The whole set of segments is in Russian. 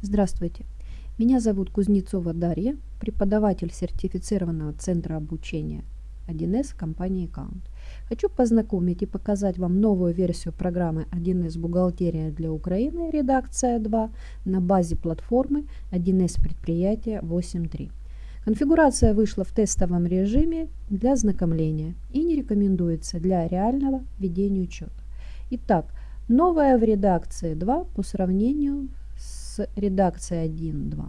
Здравствуйте, меня зовут Кузнецова Дарья, преподаватель сертифицированного центра обучения 1С компании Account. Хочу познакомить и показать вам новую версию программы 1С «Бухгалтерия для Украины» редакция 2 на базе платформы 1С предприятия 8.3. Конфигурация вышла в тестовом режиме для ознакомления и не рекомендуется для реального ведения учета. Итак, новая в редакции 2 по сравнению с редакцией 1.2.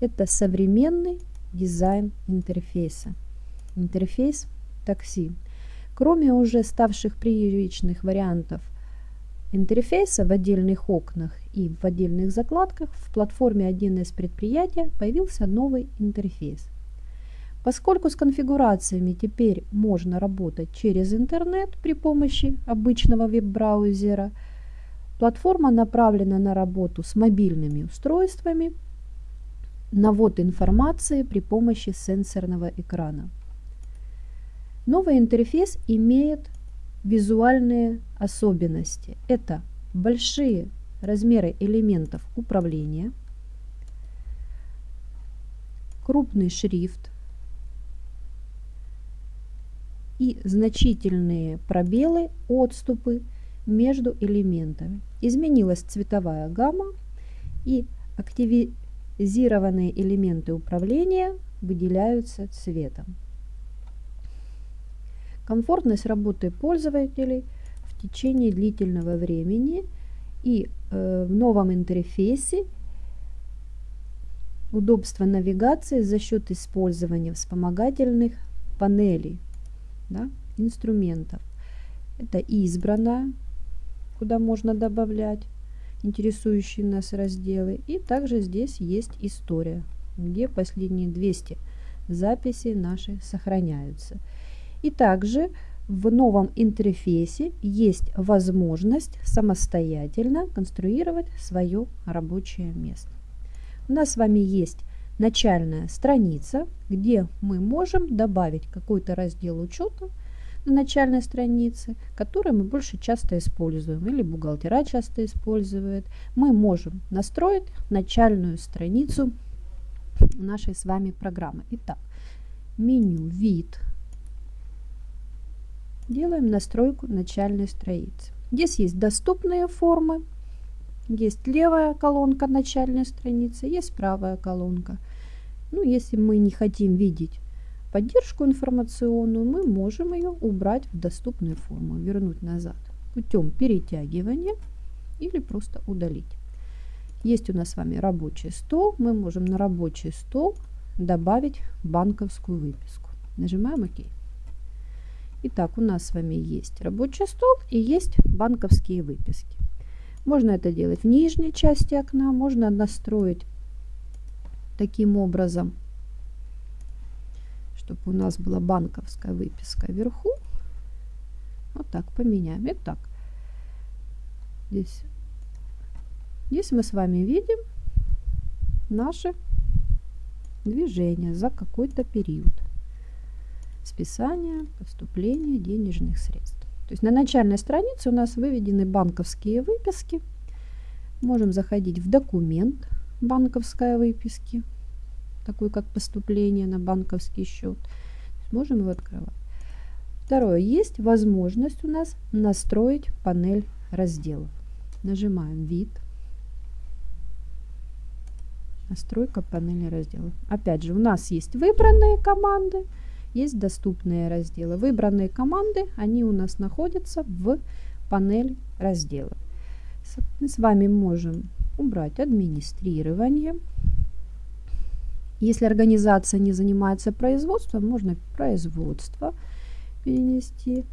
Это современный дизайн интерфейса. Интерфейс такси. Кроме уже ставших привычных вариантов интерфейса в отдельных окнах и в отдельных закладках, в платформе 1С предприятия появился новый интерфейс. Поскольку с конфигурациями теперь можно работать через интернет при помощи обычного веб-браузера – Платформа направлена на работу с мобильными устройствами, навод информации при помощи сенсорного экрана. Новый интерфейс имеет визуальные особенности. Это большие размеры элементов управления, крупный шрифт и значительные пробелы, отступы между элементами. Изменилась цветовая гамма и активизированные элементы управления выделяются цветом. Комфортность работы пользователей в течение длительного времени и э, в новом интерфейсе удобство навигации за счет использования вспомогательных панелей, да, инструментов. Это избранная куда можно добавлять интересующие нас разделы. И также здесь есть история, где последние 200 записей наши сохраняются. И также в новом интерфейсе есть возможность самостоятельно конструировать свое рабочее место. У нас с вами есть начальная страница, где мы можем добавить какой-то раздел учета, на начальной странице, которые мы больше часто используем или бухгалтера часто используют, мы можем настроить начальную страницу нашей с вами программы. Итак, меню «Вид». Делаем настройку начальной страницы. Здесь есть доступные формы, есть левая колонка начальной страницы, есть правая колонка. Ну, если мы не хотим видеть поддержку информационную, мы можем ее убрать в доступную форму, вернуть назад путем перетягивания или просто удалить. Есть у нас с вами рабочий стол. Мы можем на рабочий стол добавить банковскую выписку. Нажимаем ОК. Итак, у нас с вами есть рабочий стол и есть банковские выписки. Можно это делать в нижней части окна, можно настроить таким образом чтобы у нас была банковская выписка вверху. Вот так поменяем. Итак, здесь, здесь мы с вами видим наши движения за какой-то период. Списание, поступление денежных средств. То есть на начальной странице у нас выведены банковские выписки. Можем заходить в документ банковской выписки такой как поступление на банковский счет. Можем его открывать. Второе. Есть возможность у нас настроить панель разделов. Нажимаем «Вид». Настройка панели разделов. Опять же, у нас есть выбранные команды, есть доступные разделы. Выбранные команды, они у нас находятся в панели разделов. Мы с вами можем убрать администрирование. Если организация не занимается производством, можно производство перенести,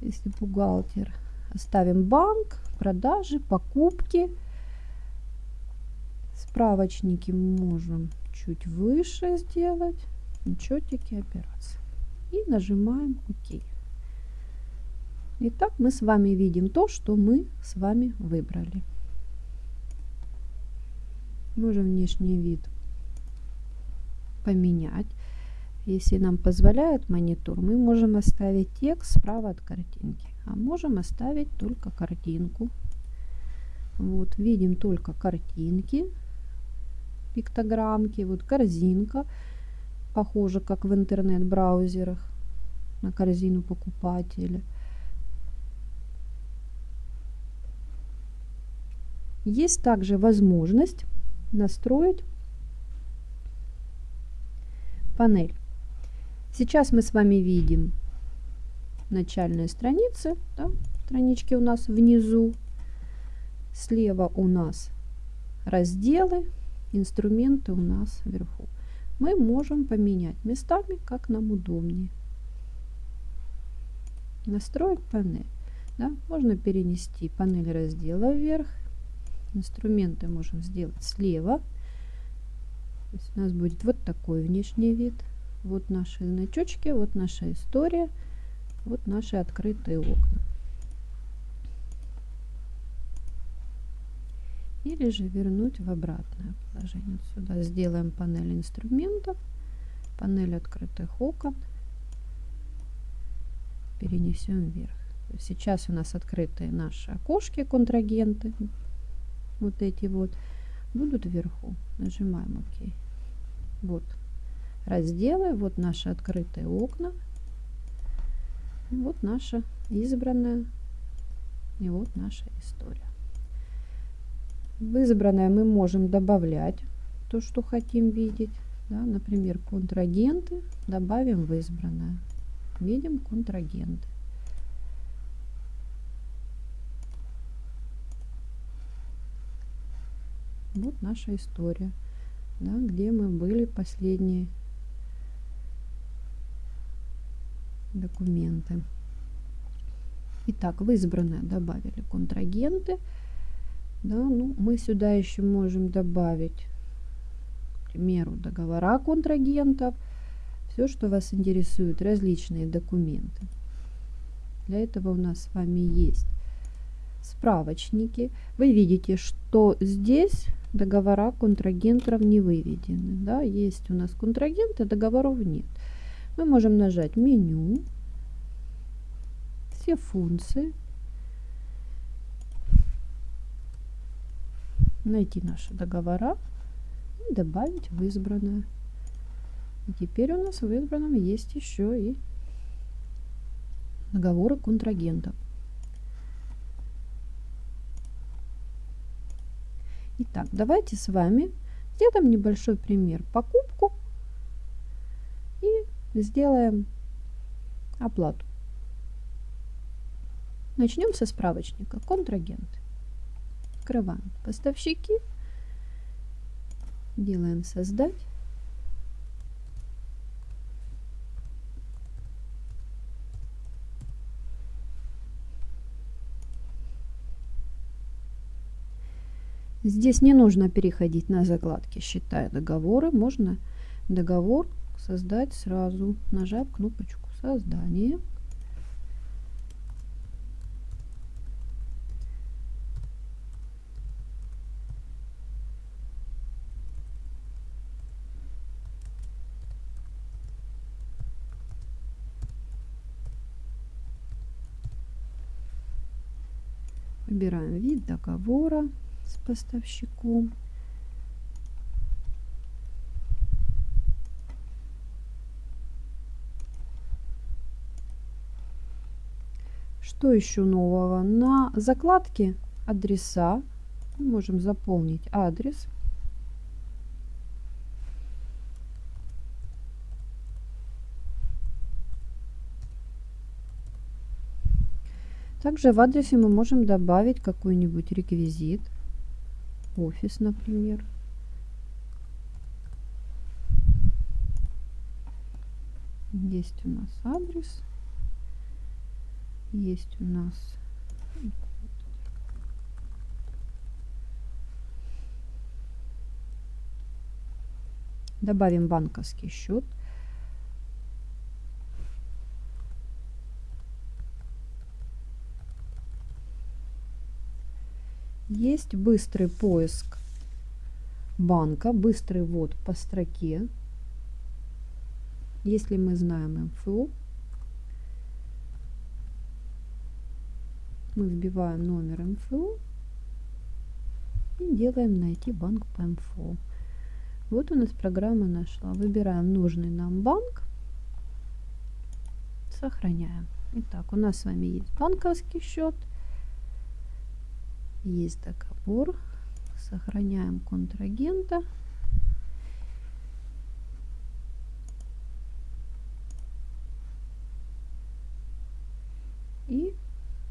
если бухгалтер. Оставим банк, продажи, покупки. Справочники можем чуть выше сделать. Учетики операции. И нажимаем ОК. Итак, мы с вами видим то, что мы с вами выбрали. Можем внешний вид поменять. Если нам позволяет монитор, мы можем оставить текст справа от картинки, а можем оставить только картинку. Вот, видим только картинки, пиктограммки, вот корзинка, похоже, как в интернет-браузерах на корзину покупателя. Есть также возможность настроить панель. Сейчас мы с вами видим начальные страницы, да, странички у нас внизу. Слева у нас разделы, инструменты у нас вверху. Мы можем поменять местами, как нам удобнее. Настроить панель. Да, можно перенести панель раздела вверх. Инструменты можем сделать слева. То есть у нас будет вот такой внешний вид. Вот наши значочки, вот наша история, вот наши открытые окна. Или же вернуть в обратное положение. Сюда сделаем панель инструментов, панель открытых окон, перенесем вверх. Сейчас у нас открытые наши окошки, контрагенты, вот эти вот, будут вверху. Нажимаем ОК. Вот разделы, вот наши открытые окна, вот наша избранная и вот наша история. В избранное мы можем добавлять то, что хотим видеть. Да, например, контрагенты добавим в избранное. Видим контрагенты. Вот наша история, да, где мы были последние документы. Итак, в избранное добавили контрагенты. Да, ну, мы сюда еще можем добавить, к примеру, договора контрагентов, все, что вас интересует, различные документы. Для этого у нас с вами есть справочники. Вы видите, что здесь договора контрагентов не выведены. Да? Есть у нас контрагенты, договоров нет мы можем нажать меню, все функции, найти наши договора и добавить в избранное. И теперь у нас в избранном есть еще и договоры контрагентов. Итак, давайте с вами сделаем небольшой пример. Покупку сделаем оплату. Начнем со справочника. Контрагенты. Открываем поставщики. Делаем создать. Здесь не нужно переходить на закладки считая договоры. Можно договор создать сразу, нажав кнопочку создание. Выбираем вид договора с поставщиком. Что еще нового? На закладке адреса мы можем заполнить адрес. Также в адресе мы можем добавить какой-нибудь реквизит, офис, например. Есть у нас адрес есть у нас добавим банковский счет есть быстрый поиск банка быстрый ввод по строке если мы знаем МФО мы вбиваем номер МФО И делаем «Найти банк по МФО». Вот у нас программа нашла. Выбираем нужный нам банк. Сохраняем. Итак, у нас с вами есть банковский счет. Есть договор. Сохраняем контрагента. И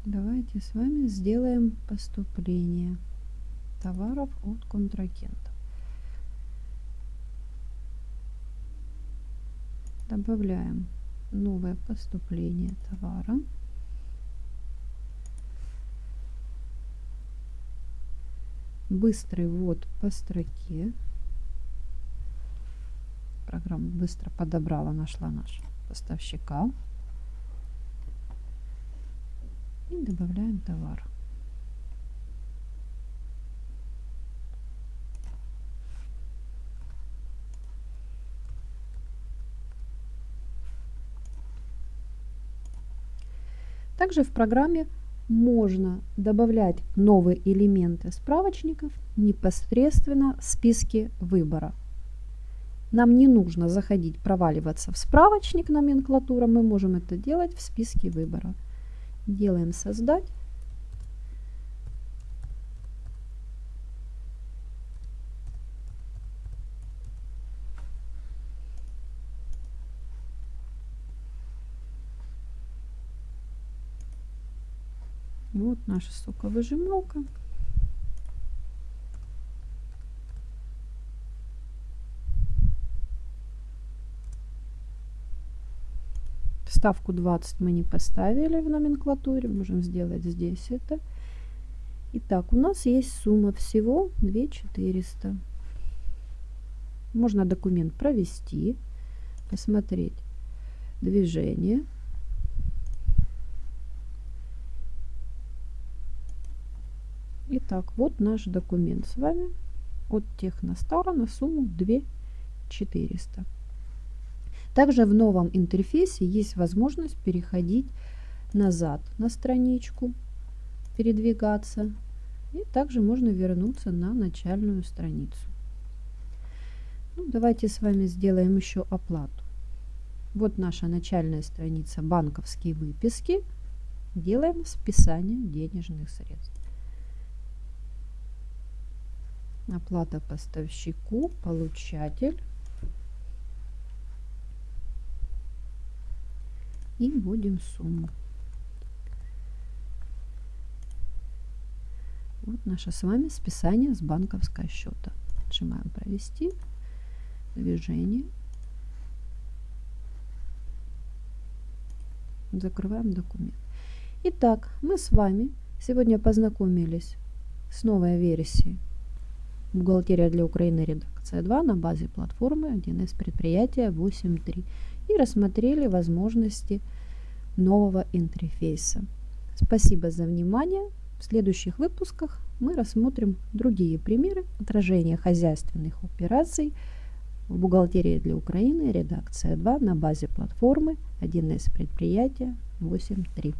давайте с вами сделаем поступление товаров от контрагента. Добавляем новое поступление товара. Быстрый ввод по строке. Программа быстро подобрала, нашла нашего поставщика. И добавляем товар. Также в программе можно добавлять новые элементы справочников непосредственно в списке выбора. Нам не нужно заходить, проваливаться в справочник номенклатура, мы можем это делать в списке выбора. Делаем «Создать». Вот наша соковыжималка. Ставку 20 мы не поставили в номенклатуре, можем сделать здесь это. Итак, у нас есть сумма всего 2400. Можно документ провести, посмотреть движение. Итак, вот наш документ с вами от Техностара на сумму 2400. Также в новом интерфейсе есть возможность переходить назад на страничку, передвигаться. И также можно вернуться на начальную страницу. Ну, давайте с вами сделаем еще оплату. Вот наша начальная страница банковские выписки. Делаем списание денежных средств. Оплата поставщику, получатель. И вводим сумму. Вот наше с вами списание с банковского счета. Нажимаем «Провести», «Движение». Закрываем документ. Итак, мы с вами сегодня познакомились с новой версией Бухгалтерия для Украины редакция 2 на базе платформы 1С предприятия 8.3 и рассмотрели возможности нового интерфейса. Спасибо за внимание. В следующих выпусках мы рассмотрим другие примеры отражения хозяйственных операций в бухгалтерии для Украины редакция 2 на базе платформы 1С предприятия 8.3.